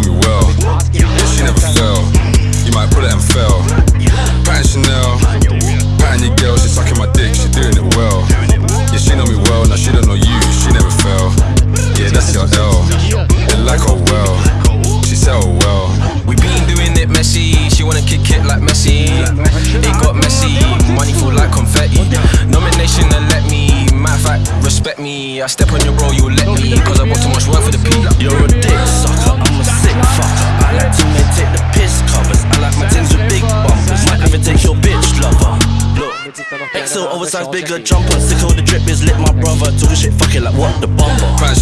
know me well. She never fell. You might pull it and fell. Patting Chanel. Patting your girl, she sucking my dick, she doing it well. Yeah, she know me well, now she don't know you, she never fell. Yeah, that's your L. They like her well. She sell well. We been doing it messy, she wanna kick it like Messi. It got messy, money fall like confetti. Nomination to let me, matter fact, respect me. I step on your bro, you'll let me, cause I bought too much work for the people. XO oversized bigger jumper. Sick of the drip is lit, my brother. Talking shit, fuck it like what the bumper. Pan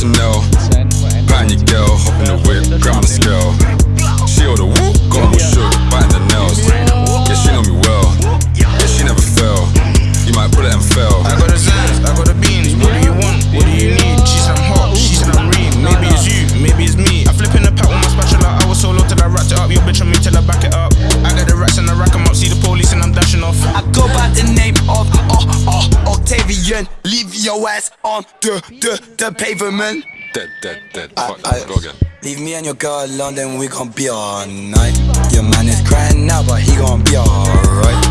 Octavian. Leave your ass on the, the, the pavement. Dead, dead, dead. I- Fuck that, I- go again. Leave me and your girl alone, then we gon' be all night. Your man is crying now, but he gon' be alright.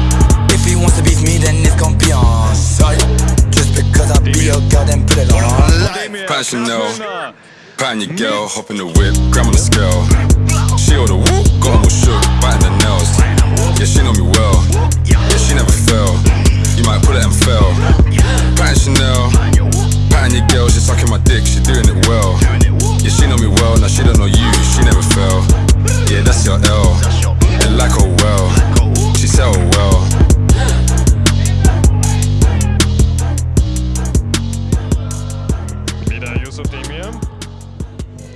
If he wants to beat me, then it's gon' be on sight. Just because I be your girl, then put it on live. Pan Chanel, pan your girl, hop in the whip, grab on the scale. She all the whoop, got 'em all shook, biting the nails.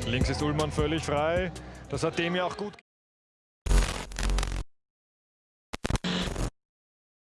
Links ist Ullmann völlig frei. Das hat Demir auch gut